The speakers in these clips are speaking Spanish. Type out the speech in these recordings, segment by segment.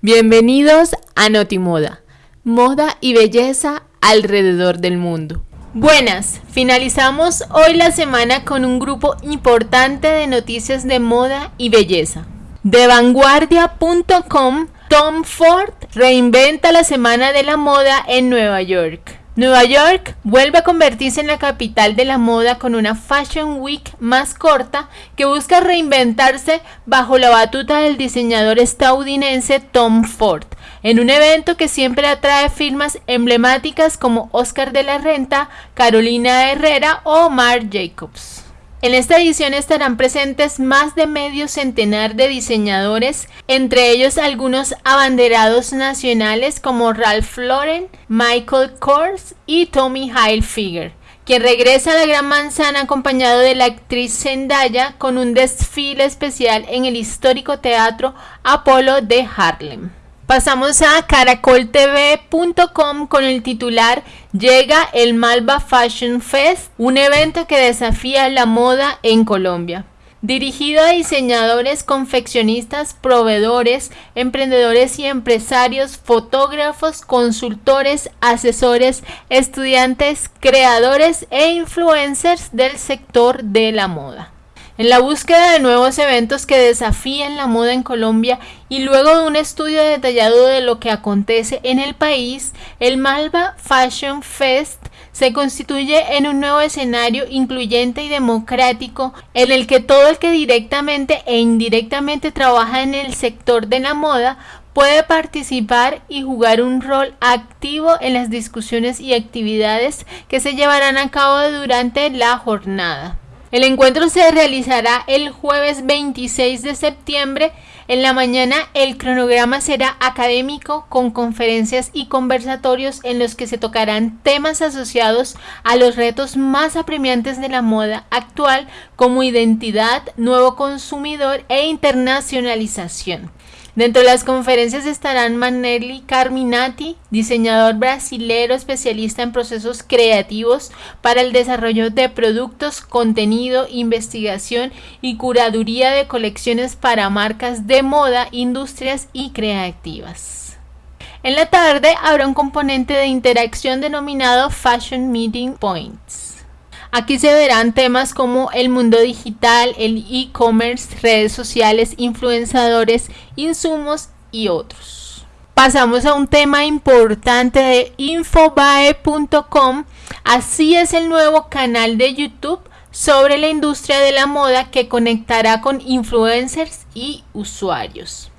Bienvenidos a Notimoda, moda y belleza alrededor del mundo. Buenas, finalizamos hoy la semana con un grupo importante de noticias de moda y belleza. De vanguardia.com, Tom Ford reinventa la Semana de la Moda en Nueva York. Nueva York vuelve a convertirse en la capital de la moda con una Fashion Week más corta que busca reinventarse bajo la batuta del diseñador estadounidense Tom Ford, en un evento que siempre atrae firmas emblemáticas como Oscar de la Renta, Carolina Herrera o Marc Jacobs. En esta edición estarán presentes más de medio centenar de diseñadores, entre ellos algunos abanderados nacionales como Ralph Lauren, Michael Kors y Tommy Hilfiger, quien regresa a la Gran Manzana acompañado de la actriz Zendaya con un desfile especial en el histórico teatro Apolo de Harlem. Pasamos a caracoltv.com con el titular Llega el Malva Fashion Fest, un evento que desafía la moda en Colombia. Dirigido a diseñadores, confeccionistas, proveedores, emprendedores y empresarios, fotógrafos, consultores, asesores, estudiantes, creadores e influencers del sector de la moda. En la búsqueda de nuevos eventos que desafíen la moda en Colombia y luego de un estudio detallado de lo que acontece en el país, el Malva Fashion Fest se constituye en un nuevo escenario incluyente y democrático en el que todo el que directamente e indirectamente trabaja en el sector de la moda puede participar y jugar un rol activo en las discusiones y actividades que se llevarán a cabo durante la jornada. El encuentro se realizará el jueves 26 de septiembre. En la mañana el cronograma será académico con conferencias y conversatorios en los que se tocarán temas asociados a los retos más apremiantes de la moda actual como identidad, nuevo consumidor e internacionalización. Dentro de las conferencias estarán Manelli Carminati, diseñador brasilero especialista en procesos creativos para el desarrollo de productos, contenido, investigación y curaduría de colecciones para marcas de moda, industrias y creativas. En la tarde habrá un componente de interacción denominado Fashion Meeting Points. Aquí se verán temas como el mundo digital, el e-commerce, redes sociales, influenciadores, insumos y otros. Pasamos a un tema importante de infobae.com. Así es el nuevo canal de YouTube sobre la industria de la moda que conectará con influencers y usuarios.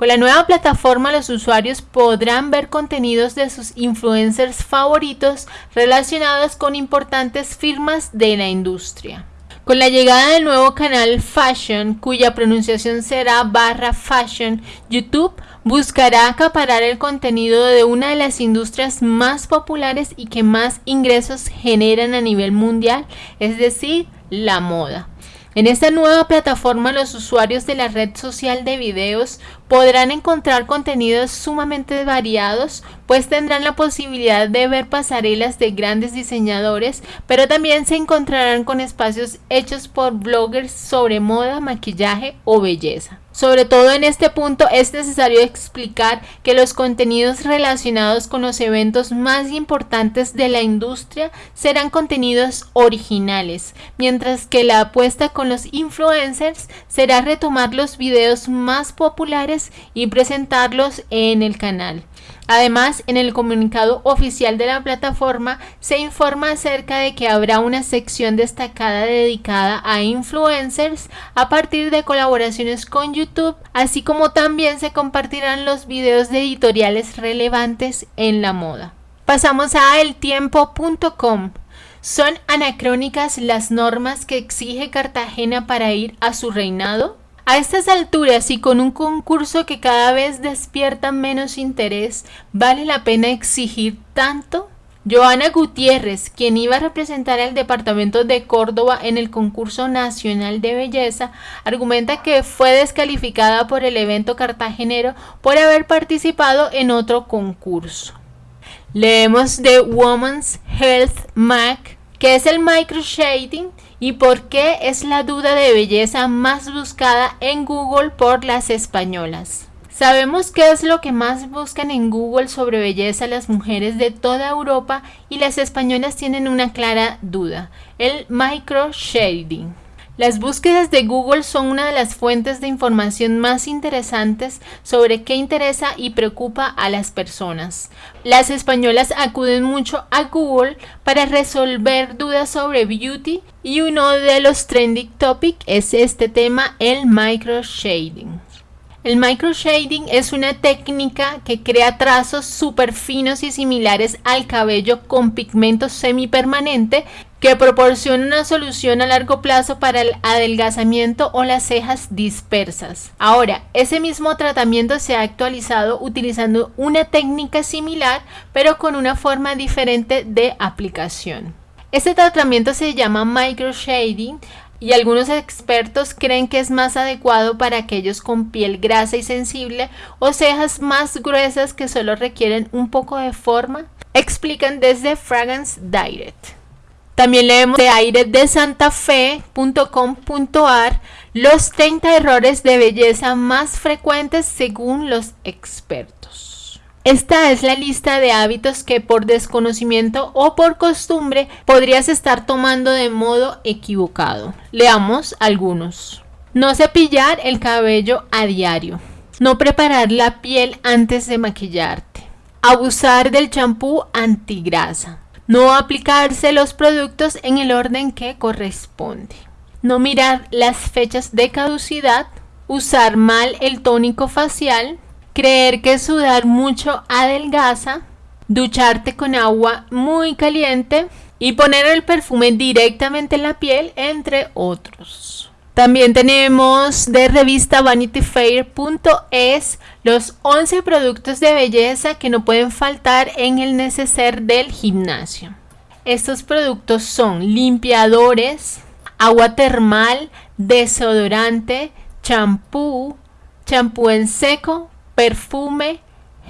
Con la nueva plataforma los usuarios podrán ver contenidos de sus influencers favoritos relacionados con importantes firmas de la industria. Con la llegada del nuevo canal Fashion, cuya pronunciación será barra Fashion, YouTube buscará acaparar el contenido de una de las industrias más populares y que más ingresos generan a nivel mundial, es decir, la moda. En esta nueva plataforma los usuarios de la red social de videos podrán encontrar contenidos sumamente variados, pues tendrán la posibilidad de ver pasarelas de grandes diseñadores, pero también se encontrarán con espacios hechos por bloggers sobre moda, maquillaje o belleza. Sobre todo en este punto es necesario explicar que los contenidos relacionados con los eventos más importantes de la industria serán contenidos originales, mientras que la apuesta con los influencers será retomar los videos más populares y presentarlos en el canal. Además, en el comunicado oficial de la plataforma se informa acerca de que habrá una sección destacada dedicada a influencers a partir de colaboraciones con YouTube, así como también se compartirán los videos de editoriales relevantes en la moda. Pasamos a eltiempo.com. ¿Son anacrónicas las normas que exige Cartagena para ir a su reinado? A estas alturas y con un concurso que cada vez despierta menos interés, ¿vale la pena exigir tanto? Joana Gutiérrez, quien iba a representar al departamento de Córdoba en el concurso nacional de belleza, argumenta que fue descalificada por el evento cartagenero por haber participado en otro concurso. Leemos de Women's Health Mac, que es el microshading y por qué es la duda de belleza más buscada en Google por las españolas. Sabemos qué es lo que más buscan en Google sobre belleza las mujeres de toda Europa y las españolas tienen una clara duda, el microshading. Las búsquedas de Google son una de las fuentes de información más interesantes sobre qué interesa y preocupa a las personas. Las españolas acuden mucho a Google para resolver dudas sobre beauty y uno de los trending topics es este tema, el microshading. El microshading es una técnica que crea trazos súper finos y similares al cabello con pigmento semipermanente que proporciona una solución a largo plazo para el adelgazamiento o las cejas dispersas. Ahora, ese mismo tratamiento se ha actualizado utilizando una técnica similar pero con una forma diferente de aplicación. Este tratamiento se llama microshading y algunos expertos creen que es más adecuado para aquellos con piel grasa y sensible o cejas más gruesas que solo requieren un poco de forma, explican desde Fragrance Direct. También leemos de aire de santafe.com.ar los 30 errores de belleza más frecuentes según los expertos. Esta es la lista de hábitos que por desconocimiento o por costumbre podrías estar tomando de modo equivocado. Leamos algunos. No cepillar el cabello a diario. No preparar la piel antes de maquillarte. Abusar del champú antigrasa. No aplicarse los productos en el orden que corresponde. No mirar las fechas de caducidad. Usar mal el tónico facial creer que sudar mucho adelgaza, ducharte con agua muy caliente y poner el perfume directamente en la piel, entre otros. También tenemos de revista vanityfair.es los 11 productos de belleza que no pueden faltar en el neceser del gimnasio. Estos productos son limpiadores, agua termal, desodorante, champú, champú en seco, perfume,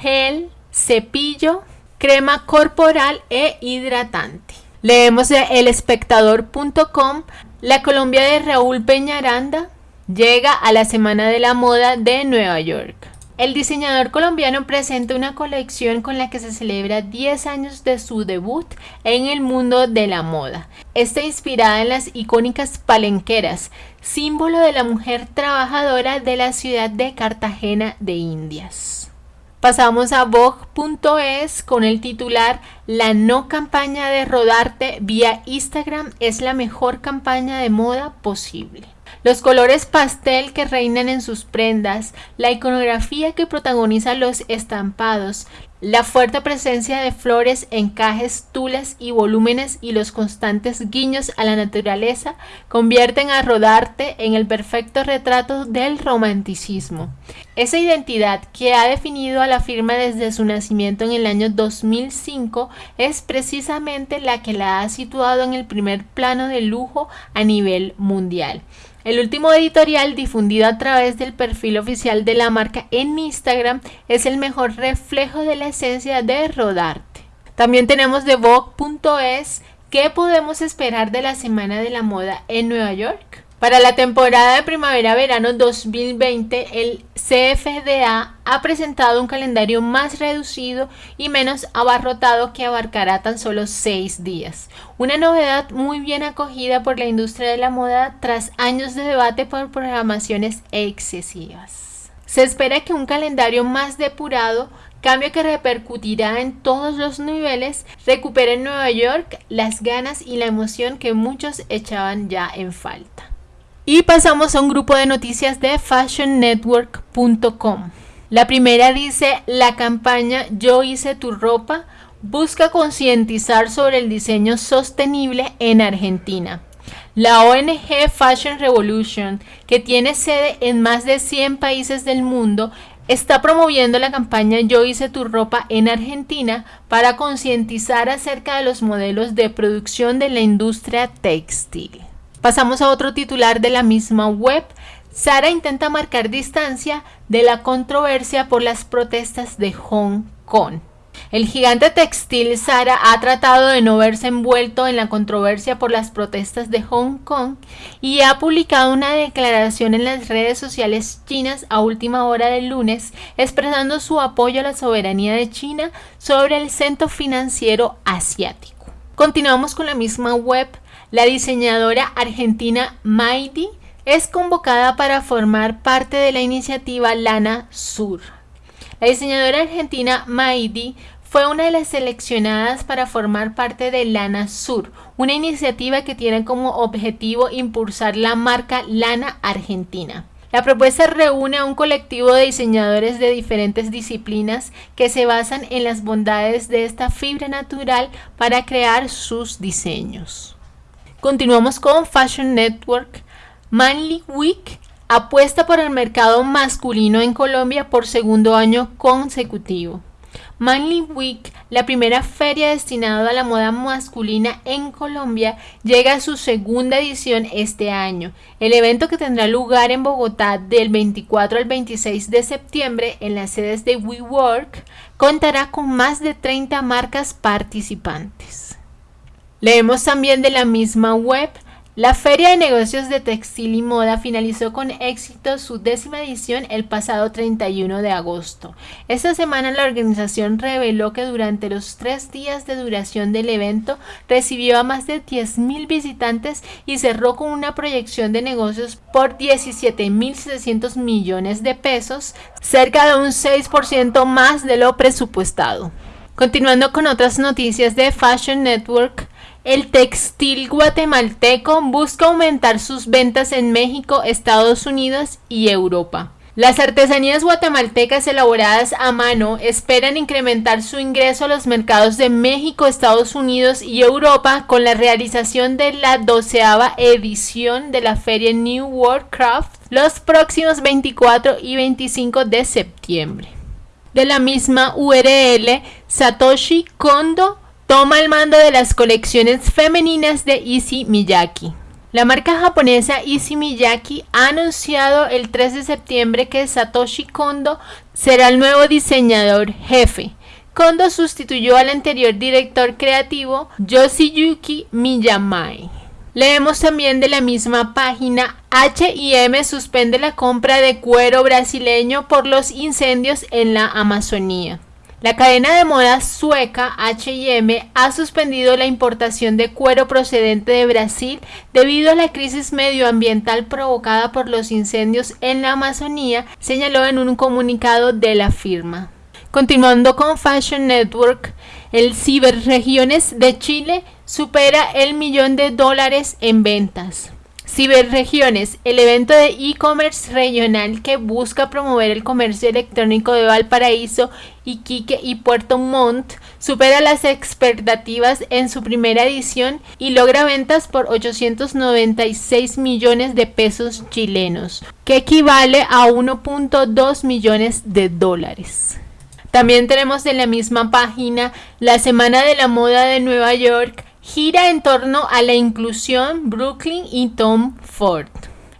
gel, cepillo, crema corporal e hidratante. Leemos de elespectador.com, la Colombia de Raúl Peñaranda llega a la Semana de la Moda de Nueva York. El diseñador colombiano presenta una colección con la que se celebra 10 años de su debut en el mundo de la moda. Está inspirada en las icónicas palenqueras, símbolo de la mujer trabajadora de la ciudad de Cartagena de Indias. Pasamos a Vogue.es con el titular La no campaña de rodarte vía Instagram es la mejor campaña de moda posible. Los colores pastel que reinan en sus prendas, la iconografía que protagoniza los estampados, la fuerte presencia de flores, encajes, tulas y volúmenes y los constantes guiños a la naturaleza convierten a Rodarte en el perfecto retrato del romanticismo. Esa identidad que ha definido a la firma desde su nacimiento en el año 2005 es precisamente la que la ha situado en el primer plano de lujo a nivel mundial. El último editorial difundido a través del perfil oficial de la marca en Instagram es el mejor reflejo de la esencia de Rodarte. También tenemos de Vogue.es qué podemos esperar de la Semana de la Moda en Nueva York. Para la temporada de primavera-verano 2020, el CFDA ha presentado un calendario más reducido y menos abarrotado que abarcará tan solo seis días. Una novedad muy bien acogida por la industria de la moda tras años de debate por programaciones excesivas. Se espera que un calendario más depurado cambio que repercutirá en todos los niveles, recupere en Nueva York las ganas y la emoción que muchos echaban ya en falta. Y pasamos a un grupo de noticias de fashionnetwork.com. La primera dice, la campaña Yo hice tu ropa busca concientizar sobre el diseño sostenible en Argentina. La ONG Fashion Revolution, que tiene sede en más de 100 países del mundo, está promoviendo la campaña Yo hice tu ropa en Argentina para concientizar acerca de los modelos de producción de la industria textil. Pasamos a otro titular de la misma web. Sara intenta marcar distancia de la controversia por las protestas de Hong Kong. El gigante textil Zara ha tratado de no verse envuelto en la controversia por las protestas de Hong Kong y ha publicado una declaración en las redes sociales chinas a última hora del lunes expresando su apoyo a la soberanía de China sobre el centro financiero asiático. Continuamos con la misma web. La diseñadora argentina Maidi es convocada para formar parte de la iniciativa Lana Sur. La diseñadora argentina Maidi fue una de las seleccionadas para formar parte de Lana Sur, una iniciativa que tiene como objetivo impulsar la marca Lana Argentina. La propuesta reúne a un colectivo de diseñadores de diferentes disciplinas que se basan en las bondades de esta fibra natural para crear sus diseños. Continuamos con Fashion Network. Manly Week apuesta por el mercado masculino en Colombia por segundo año consecutivo. Manly Week, la primera feria destinada a la moda masculina en Colombia, llega a su segunda edición este año. El evento que tendrá lugar en Bogotá del 24 al 26 de septiembre en las sedes de WeWork contará con más de 30 marcas participantes. Leemos también de la misma web la Feria de Negocios de Textil y Moda finalizó con éxito su décima edición el pasado 31 de agosto. Esta semana la organización reveló que durante los tres días de duración del evento recibió a más de 10.000 visitantes y cerró con una proyección de negocios por 17.700 millones de pesos, cerca de un 6% más de lo presupuestado. Continuando con otras noticias de Fashion Network, el textil guatemalteco busca aumentar sus ventas en México, Estados Unidos y Europa. Las artesanías guatemaltecas elaboradas a mano esperan incrementar su ingreso a los mercados de México, Estados Unidos y Europa con la realización de la doceava edición de la feria New World Craft los próximos 24 y 25 de septiembre. De la misma URL, Satoshi Kondo toma el mando de las colecciones femeninas de Issey Miyake. La marca japonesa Issey Miyake ha anunciado el 3 de septiembre que Satoshi Kondo será el nuevo diseñador jefe. Kondo sustituyó al anterior director creativo Yoshiyuki Miyamai. Leemos también de la misma página H&M suspende la compra de cuero brasileño por los incendios en la Amazonía. La cadena de moda sueca H&M ha suspendido la importación de cuero procedente de Brasil debido a la crisis medioambiental provocada por los incendios en la Amazonía, señaló en un comunicado de la firma. Continuando con Fashion Network, el Ciberregiones de Chile supera el millón de dólares en ventas. Ciberregiones, el evento de e-commerce regional que busca promover el comercio electrónico de Valparaíso, Iquique y Puerto Montt, supera las expectativas en su primera edición y logra ventas por 896 millones de pesos chilenos, que equivale a 1.2 millones de dólares. También tenemos en la misma página la Semana de la Moda de Nueva York, gira en torno a la inclusión Brooklyn y Tom Ford.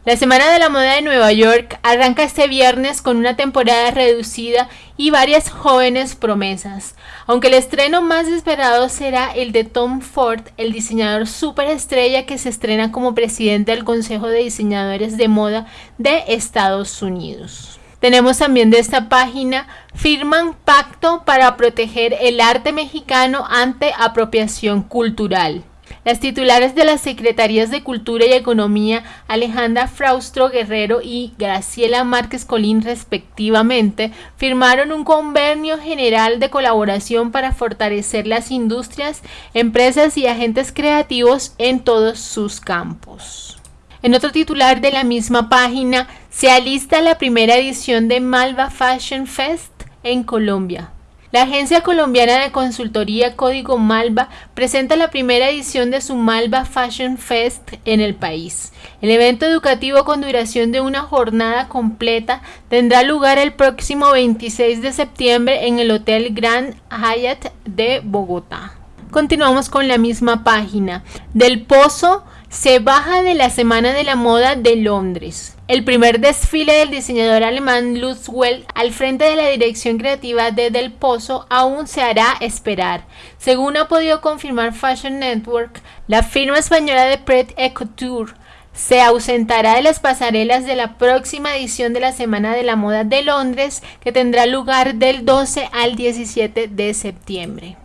La Semana de la Moda de Nueva York arranca este viernes con una temporada reducida y varias jóvenes promesas, aunque el estreno más esperado será el de Tom Ford, el diseñador superestrella que se estrena como presidente del Consejo de Diseñadores de Moda de Estados Unidos. Tenemos también de esta página, firman pacto para proteger el arte mexicano ante apropiación cultural. Las titulares de las Secretarías de Cultura y Economía, Alejandra Fraustro Guerrero y Graciela Márquez Colín respectivamente, firmaron un convenio general de colaboración para fortalecer las industrias, empresas y agentes creativos en todos sus campos. En otro titular de la misma página, se alista la primera edición de Malva Fashion Fest en Colombia. La agencia colombiana de consultoría Código Malva presenta la primera edición de su Malva Fashion Fest en el país. El evento educativo con duración de una jornada completa tendrá lugar el próximo 26 de septiembre en el Hotel Grand Hyatt de Bogotá. Continuamos con la misma página. Del Pozo se baja de la Semana de la Moda de Londres. El primer desfile del diseñador alemán Lutz Well al frente de la dirección creativa de Del Pozo aún se hará esperar. Según ha podido confirmar Fashion Network, la firma española de Pret Couture se ausentará de las pasarelas de la próxima edición de la Semana de la Moda de Londres que tendrá lugar del 12 al 17 de septiembre.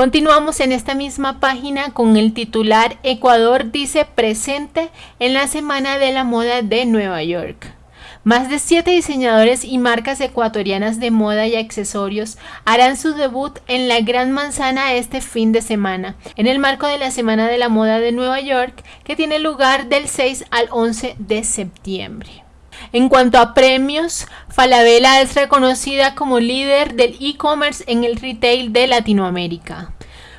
Continuamos en esta misma página con el titular Ecuador dice presente en la Semana de la Moda de Nueva York. Más de siete diseñadores y marcas ecuatorianas de moda y accesorios harán su debut en la Gran Manzana este fin de semana, en el marco de la Semana de la Moda de Nueva York, que tiene lugar del 6 al 11 de septiembre. En cuanto a premios, Falabella es reconocida como líder del e-commerce en el retail de Latinoamérica.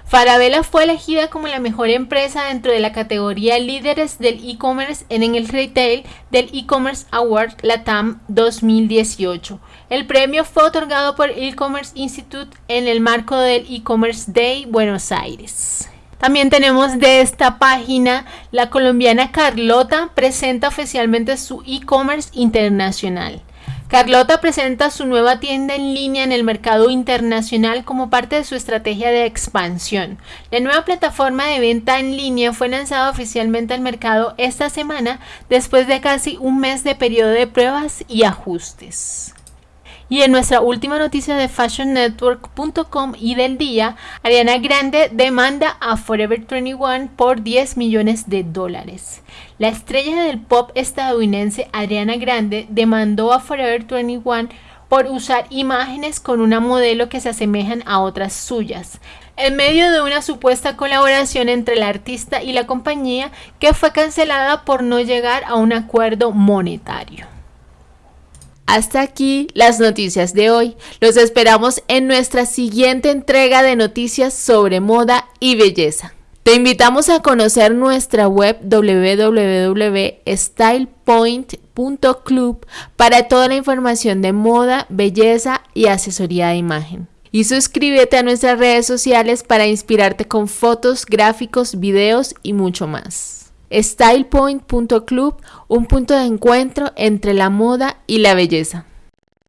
Falabella fue elegida como la mejor empresa dentro de la categoría líderes del e-commerce en el retail del e-commerce Award Latam 2018. El premio fue otorgado por e-commerce Institute en el marco del e-commerce Day Buenos Aires. También tenemos de esta página la colombiana Carlota presenta oficialmente su e-commerce internacional. Carlota presenta su nueva tienda en línea en el mercado internacional como parte de su estrategia de expansión. La nueva plataforma de venta en línea fue lanzada oficialmente al mercado esta semana después de casi un mes de periodo de pruebas y ajustes. Y en nuestra última noticia de fashionnetwork.com y del día, Ariana Grande demanda a Forever 21 por 10 millones de dólares. La estrella del pop estadounidense Ariana Grande demandó a Forever 21 por usar imágenes con una modelo que se asemejan a otras suyas, en medio de una supuesta colaboración entre la artista y la compañía que fue cancelada por no llegar a un acuerdo monetario. Hasta aquí las noticias de hoy. Los esperamos en nuestra siguiente entrega de noticias sobre moda y belleza. Te invitamos a conocer nuestra web www.stylepoint.club para toda la información de moda, belleza y asesoría de imagen. Y suscríbete a nuestras redes sociales para inspirarte con fotos, gráficos, videos y mucho más stylepoint.club, un punto de encuentro entre la moda y la belleza.